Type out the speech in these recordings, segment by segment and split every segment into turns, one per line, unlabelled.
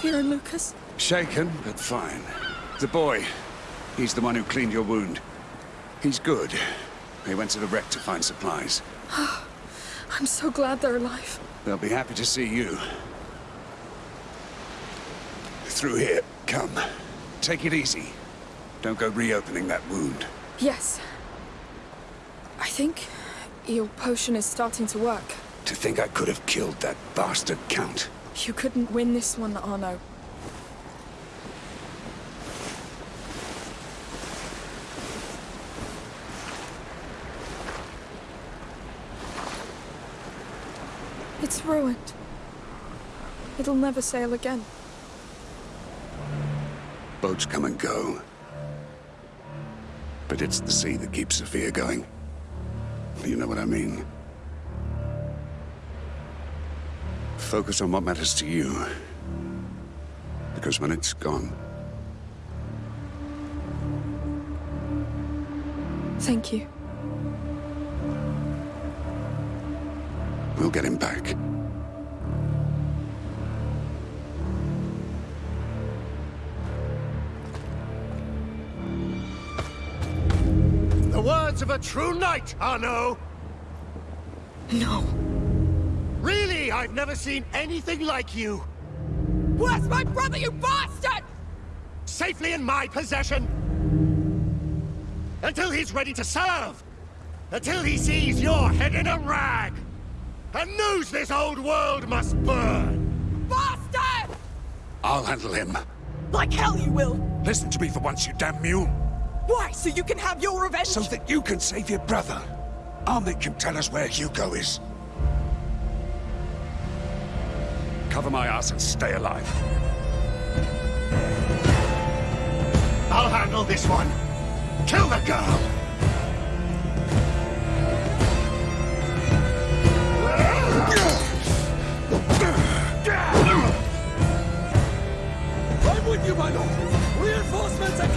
Xavier and Lucas?
Shaken, but fine. The boy, he's the one who cleaned your wound. He's good. He went to the wreck to find supplies.
I'm so glad they're alive.
They'll be happy to see you. Through here. Come. Take it easy. Don't go reopening that wound.
Yes. I think your potion is starting to work.
To think I could have killed that bastard Count.
You couldn't win this one, Arnaud. It's ruined. It'll never sail again.
Boats come and go. But it's the sea that keeps Sophia going. You know what I mean? Focus on what matters to you. Because when it's gone,
Thank you.
we'll get him back.
The words of a true knight, Arnaud!
No.
I've never seen anything like you.
Where's my brother, you bastard?
Safely in my possession. Until he's ready to serve. Until he sees your head in a rag. And knows this old world must burn.
Bastard!
I'll handle him.
Like hell you will!
Listen to me for once, you damn mule.
Why, so you can have your revenge?
So that you can save your brother. I'll make you tell us where Hugo is. Cover my ass and stay alive.
I'll handle this one. Kill the girl!
I'm with you, my lord! Reinforcements are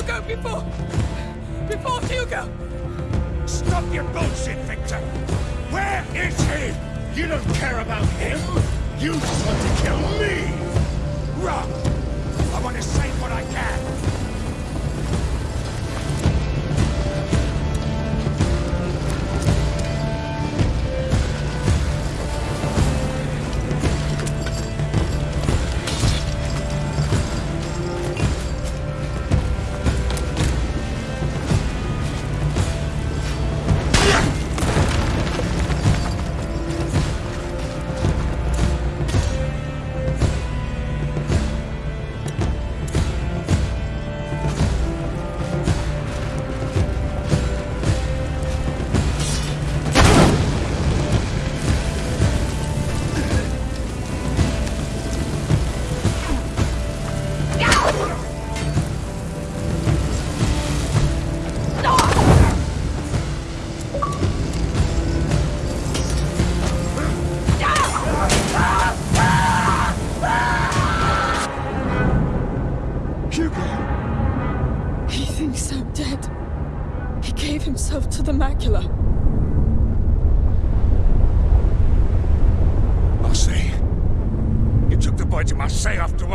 Hugo before... before Hugo!
Stop your bullshit, Victor! Where is he? You don't care about him! You just want to kill me! Wrong! I want to save what I can!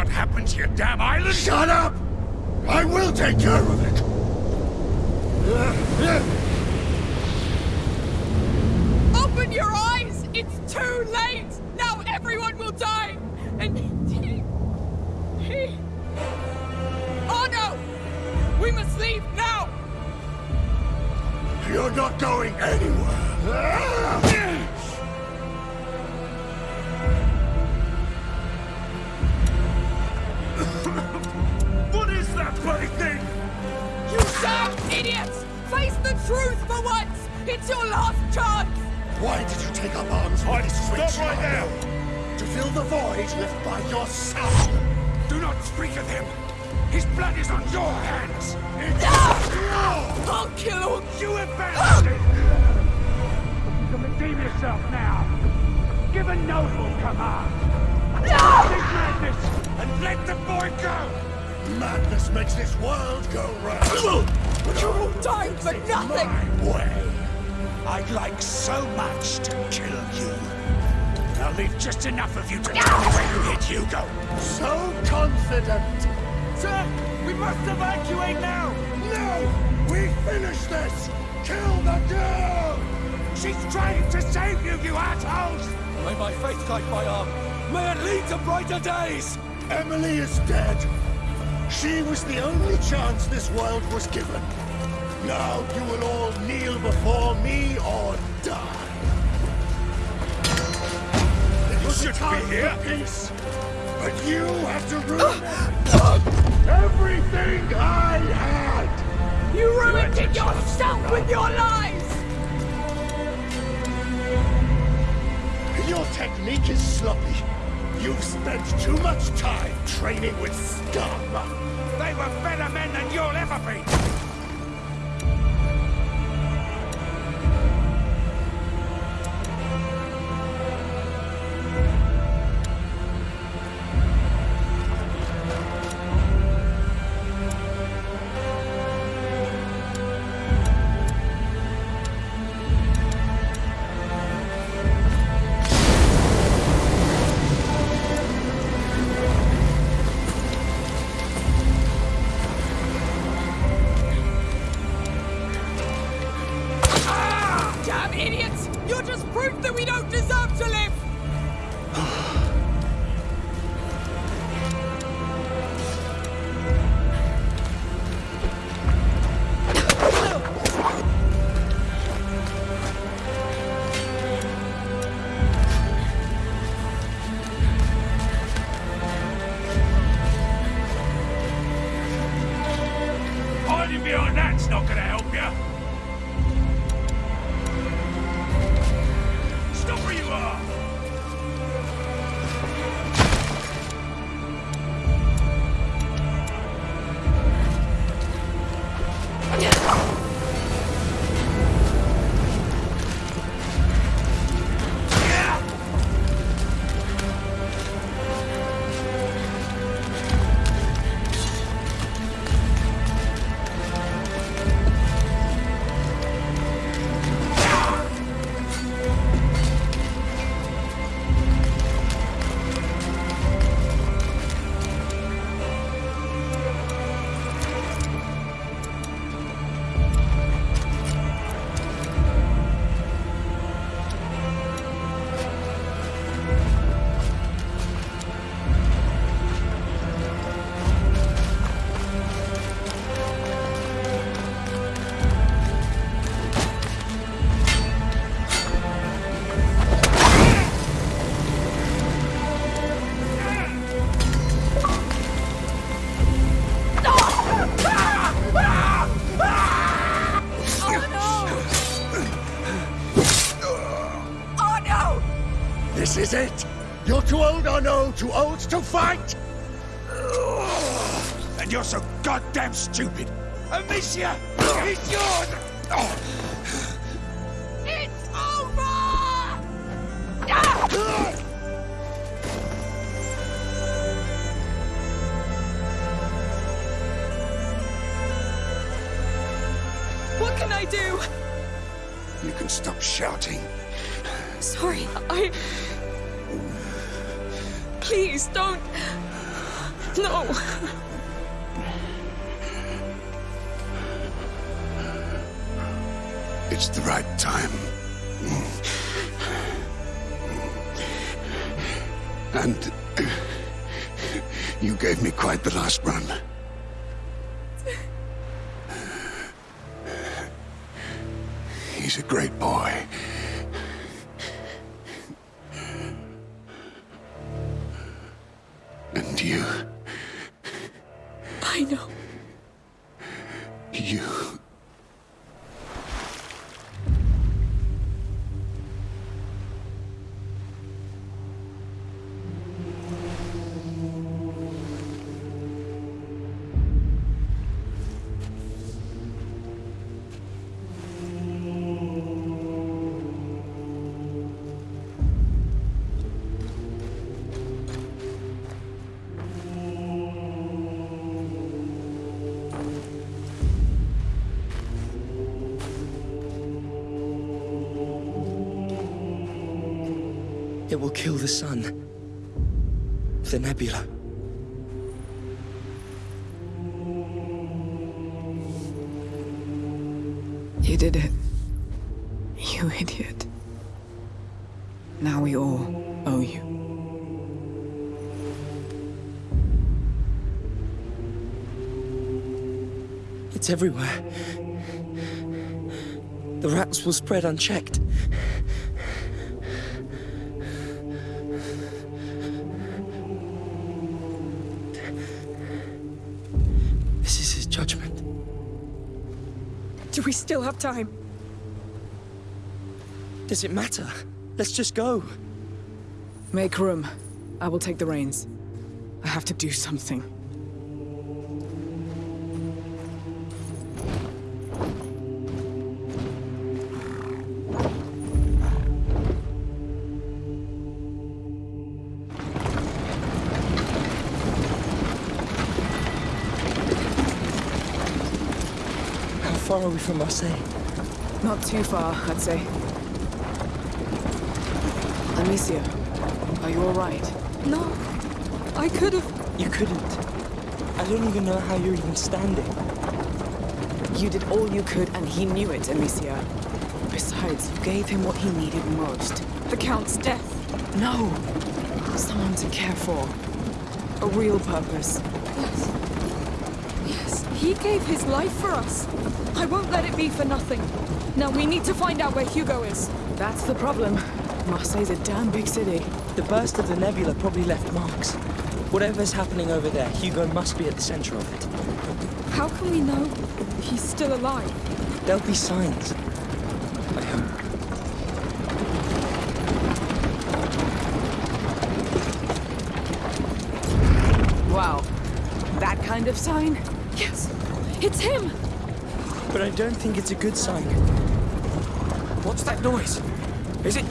What happened to your damn island?
Shut up! I will take care of it!
Open your eyes! It's too late! Now everyone will die! And he... he... Oh no! We must leave now!
You're not going anywhere!
Is that bloody thing?
You damn idiots! Face the truth for once! It's your last chance!
Why did you take up arms with
Oi,
this
stop right
child? To fill the void left by yourself!
Do not speak of him! His blood is on your hands! No!
I'll kill all
You abandoned ah! it! You can redeem yourself now. Give a noble command. This madness and let the boy go!
Madness makes this world go round!
You're all dying for nothing!
My way!
I'd like so much to kill you. I'll leave just enough of you to tell me where you hid Hugo.
So confident!
Sir, we must evacuate now!
No! We finish this! Kill the girl!
She's trying to save you, you assholes!
May my faith guide my arm. May it lead to brighter days!
Emily is dead. She was the only chance this world was given. Now you will all kneel before me or die. It was a
shouldn't be
time
here.
for peace, but you have to ah! ruin everything I had.
You ruined it yourself with your lies!
Your technique is sloppy. You've spent too much time training with scum.
They were better men than you'll ever be!
You're
too old no, too old to fight.
And you're so goddamn stupid! Amicia! It's yours!
It's over! Ah! What can I do?
you can stop shouting.
Sorry, I. Please, don't. No.
It's the right time. And you gave me quite the last run. He's a great boy.
It will kill the sun. The nebula.
You did it. You idiot. Now we all owe you.
It's everywhere. The rats will spread unchecked.
We still have time?
Does it matter? Let's just go.
Make room. I will take the reins. I have to do something.
Far are we from Marseille?
Not too far, I'd say. Amicia, are you alright? No. I could have.
You couldn't. I don't even know how you're even standing.
You did all you could, and he knew it, Amicia. Besides, you gave him what he needed most. The Count's death. No. Someone to care for. A real purpose. He gave his life for us. I won't let it be for nothing. Now we need to find out where Hugo is. That's the problem. Marseille's a damn big city.
The burst of the nebula probably left marks. Whatever's happening over there, Hugo must be at the center of it.
How can we know he's still alive?
There'll be signs. I hope.
Wow. That kind of sign? Yes. It's him!
But I don't think it's a good sign.
What's that noise? Is it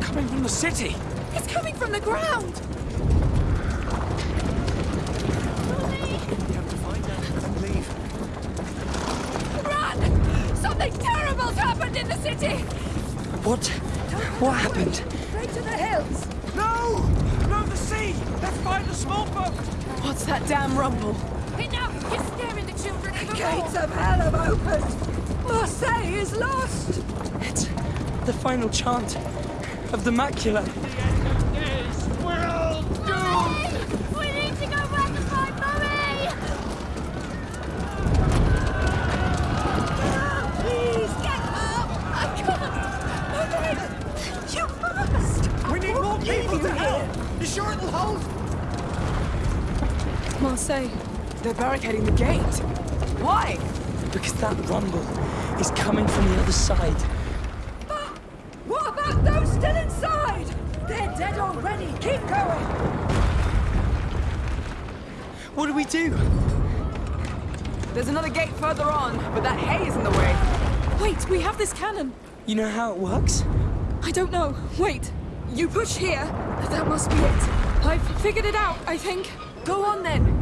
coming from the city?
It's coming from the ground!
We have to find out and leave.
Run! Something terrible's happened in the city!
What? What happened?
Straight to the hills!
No! No, the sea! Let's find the small boat!
What's that damn rumble?
Enough! You're scaring the children even
Gates
more!
of hell have opened! Marseille is lost!
It's the final chant of the macula.
We need to go back and find Mummy! Please get up! I can't! Mummy! You must!
We need more people to help! You sure it'll hold?
Marseille. They're barricading the gate. Why?
Because that rumble is coming from the other side.
But What about those still inside? They're dead already. Keep going.
What do we do?
There's another gate further on, but that hay is in the way. Wait, we have this cannon.
You know how it works?
I don't know. Wait. You push here. That must be it. I've figured it out, I think. Go on then.